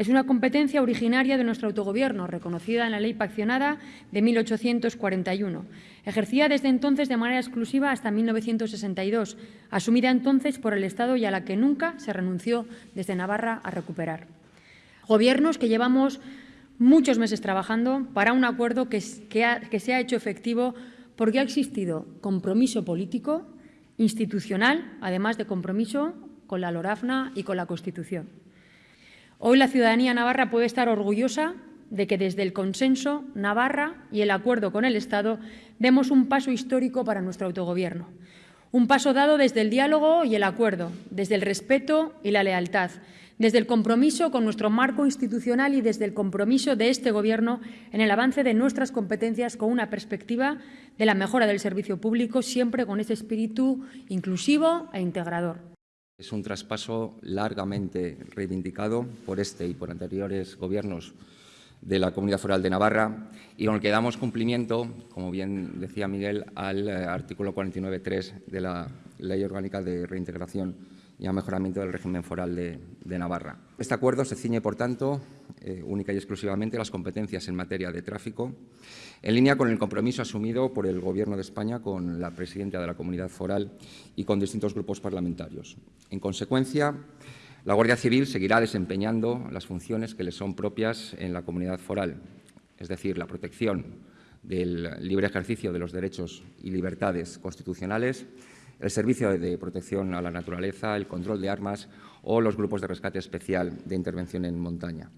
Es una competencia originaria de nuestro autogobierno, reconocida en la Ley Paccionada de 1841, ejercida desde entonces de manera exclusiva hasta 1962, asumida entonces por el Estado y a la que nunca se renunció desde Navarra a recuperar. Gobiernos que llevamos muchos meses trabajando para un acuerdo que, se ha hecho efectivo porque ha existido compromiso político, institucional, además de compromiso con la LORAFNA y con la Constitución. Hoy la ciudadanía navarra puede estar orgullosa de que desde el consenso, Navarra y el acuerdo con el Estado demos un paso histórico para nuestro autogobierno. Un paso dado desde el diálogo y el acuerdo, desde el respeto y la lealtad, desde el compromiso con nuestro marco institucional y desde el compromiso de este Gobierno en el avance de nuestras competencias con una perspectiva de la mejora del servicio público, siempre con ese espíritu inclusivo e integrador. Es un traspaso largamente reivindicado por este y por anteriores gobiernos de la Comunidad Foral de Navarra y con el que damos cumplimiento, como bien decía Miguel, al eh, artículo 49.3 de la Ley Orgánica de Reintegración y a mejoramiento del régimen foral de, Navarra. Este acuerdo se ciñe, por tanto, eh, única y exclusivamente las competencias en materia de tráfico, en línea con el compromiso asumido por el Gobierno de España con la presidenta de la Comunidad Foral y con distintos grupos parlamentarios. En consecuencia, la Guardia Civil seguirá desempeñando las funciones que le son propias en la Comunidad Foral, es decir, la protección del libre ejercicio de los derechos y libertades constitucionales, el servicio de protección a la naturaleza, el control de armas o los grupos de rescate especial de intervención en montaña.